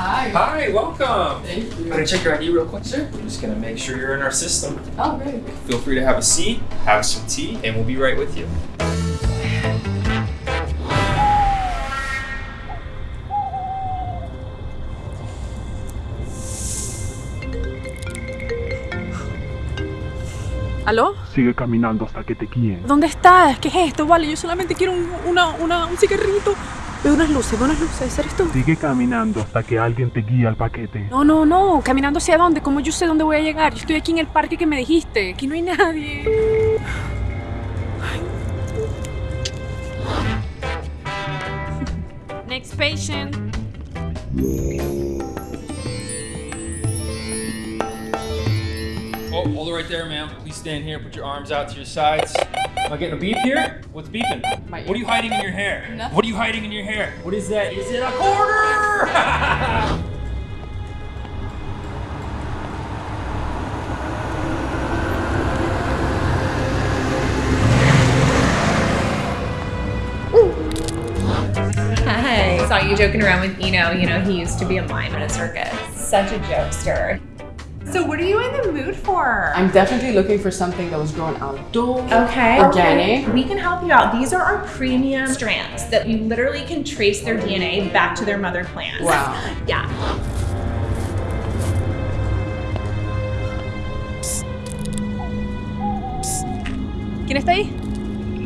Hi. Hi, welcome. Thank you. I'm gonna check your ID real quick, sir. We're just gonna make sure you're in our system. Oh, great. Feel free to have a seat, have some tea, and we'll be right with you. ¿Aló? Sigue caminando hasta que te guíen. ¿Dónde estás? ¿Qué es esto? Vale, yo solamente quiero un, una, una, un cigarrito. Veo unas luces, veo unas luces. ¿Eres tú? Sigue caminando hasta que alguien te guíe al paquete. No, no, no. ¿Caminando hacia dónde? ¿Cómo yo sé dónde voy a llegar? Yo estoy aquí en el parque que me dijiste. Aquí no hay nadie. Next patient. Hold it right there, ma'am. Please stand here. Put your arms out to your sides. Am I getting a beep here? What's beeping? My What are you hiding in your hair? Nothing. What are you hiding in your hair? What is that? Is it a quarter? Hi. Saw you joking around with Eno. You know, he used to be a mime in a circus. Such a jokester. So, what are you in the mood for? I'm definitely looking for something that was grown outdoors. Okay. Organic. Okay. We can help you out. These are our premium strands that you literally can trace their DNA back to their mother plants. Wow. Yeah. ¿Quién está ahí?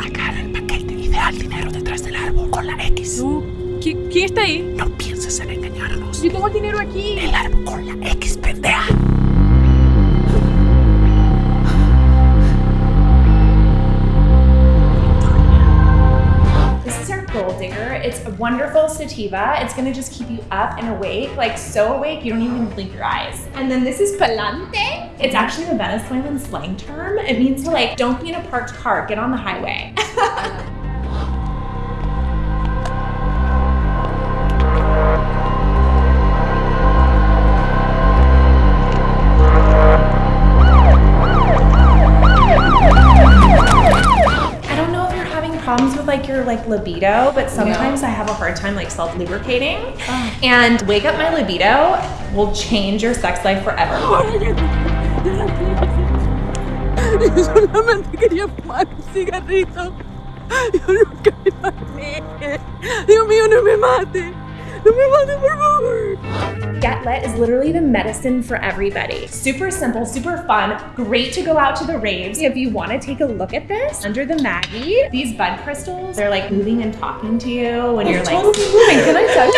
Agarra el paquete y deja el dinero detrás del árbol con la X. No. ¿Qui- ¿Quién está ahí? No pienses en engañarnos. Yo tengo el dinero aquí. El árbol con la X, pendeja. Wonderful sativa. It's gonna just keep you up and awake, like so awake you don't even blink your eyes. And then this is palante. It's actually the Venezuelan slang term. It means to like, don't be in a parked car, get on the highway. problems with like your like libido, but sometimes I have a hard time like self-lubricating. And wake up my libido will change your sex life forever. Yo solamente quería fumar un cigarrito. Yo nunca me maté. Dios mío, no me mate. No me mate, por favor. Get Lit is literally the medicine for everybody. Super simple, super fun, great to go out to the raves. If you want to take a look at this, under the Maggie, these bud crystals, they're like moving and talking to you when you're like, "Hi, can I touch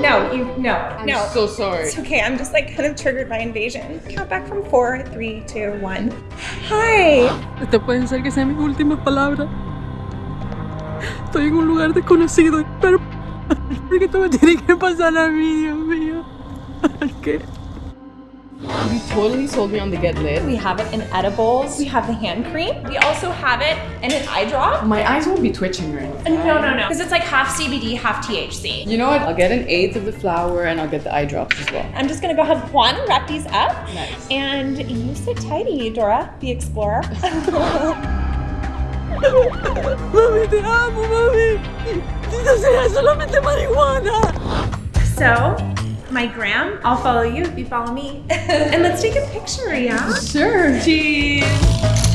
No, no, you, no, I'm no. so sorry. It's okay, I'm just like kind of triggered by invasion. Count back from four, three, two, one. Hi. Esta pueden ser que sean mis últimas palabras. Estoy en un lugar desconocido, pero porque esto me tiene que pasar a mí, Dios mío. ¿Qué? You totally sold me on the get lit. We have it in edibles. We have the hand cream. We also have it in an eye drop. My eyes won't be twitching or anything. No, no, no. Because it's like half CBD, half THC. You know what? I'll get an eighth of the flower and I'll get the eye drops as well. I'm just gonna go have one, wrap these up, Nice. and you sit tighty, Dora, the explorer. Mami, te amo, mami. Si no sea solamente marihuana. so, my gram, I'll follow you if you follow me. and let's take a picture, yeah? Sure. Cheese.